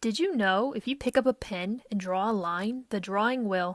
Did you know if you pick up a pen and draw a line, the drawing will